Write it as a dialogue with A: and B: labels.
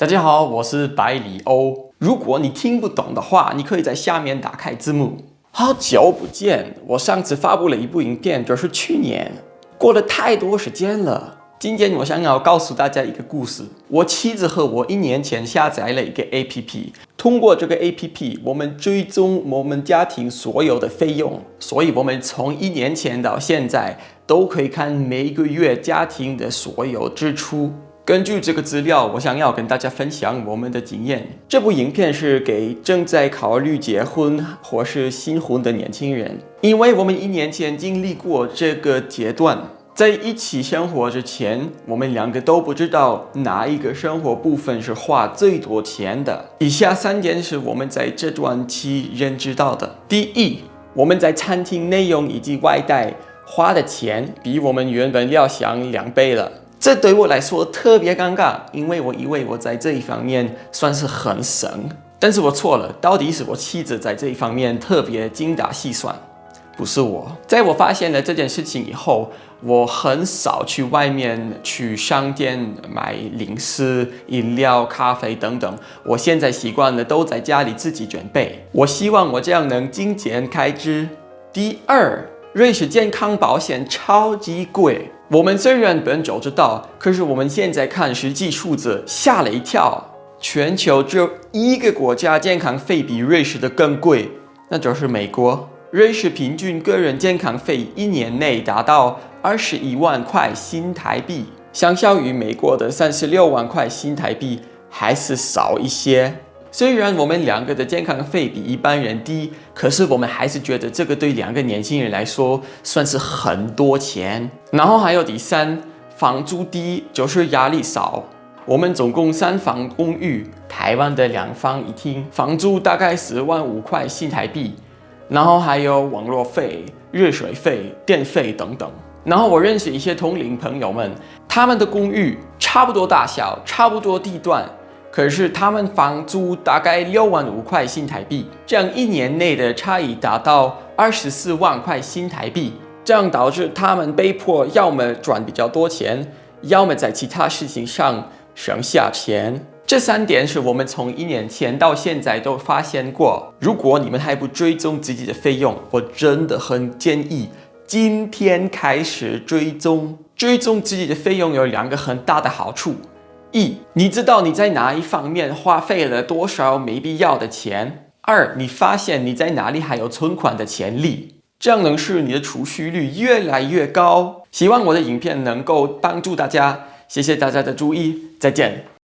A: 大家好，我是百里欧。如果你听不懂的话，你可以在下面打开字幕。好久不见，我上次发布了一部影片，就是去年，过了太多时间了。今天我想要告诉大家一个故事。我妻子和我一年前下载了一个 APP，通过这个 APP，我们追踪我们家庭所有的费用，所以我们从一年前到现在都可以看每个月家庭的所有支出。根据这个资料，我想要跟大家分享我们的经验。这部影片是给正在考虑结婚或是新婚的年轻人，因为我们一年前经历过这个阶段，在一起生活之前，我们两个都不知道哪一个生活部分是花最多钱的。以下三点是我们在这段期认知到的：第一，我们在餐厅内用以及外带花的钱比我们原本料想两倍了。这对我来说特别尴尬，因为我以为我在这一方面算是很省，但是我错了。到底是我妻子在这一方面特别精打细算，不是我。在我发现了这件事情以后，我很少去外面去商店买零食、饮料、咖啡等等。我现在习惯了都在家里自己准备。我希望我这样能精简开支。第二，瑞士健康保险超级贵。我们虽然本就知道，可是我们现在看实际数字，吓了一跳。全球只有一个国家健康费比瑞士的更贵，那就是美国。瑞士平均个人健康费一年内达到二十一万块新台币，相较于美国的三十六万块新台币，还是少一些。虽然我们两个的健康费比一般人低，可是我们还是觉得这个对两个年轻人来说算是很多钱。然后还有第三，房租低就是压力少。我们总共三房公寓，台湾的两房一厅，房租大概十万五块新台币。然后还有网络费、热水费、电费等等。然后我认识一些同龄朋友们，他们的公寓差不多大小，差不多地段。可是他们房租大概六万五块新台币，这样一年内的差异达到二十四万块新台币，这样导致他们被迫要么赚比较多钱，要么在其他事情上省下钱。这三点是我们从一年前到现在都发现过。如果你们还不追踪自己的费用，我真的很建议今天开始追踪。追踪自己的费用有两个很大的好处。一，你知道你在哪一方面花费了多少没必要的钱；二，你发现你在哪里还有存款的潜力，这样能使你的储蓄率越来越高。希望我的影片能够帮助大家，谢谢大家的注意，再见。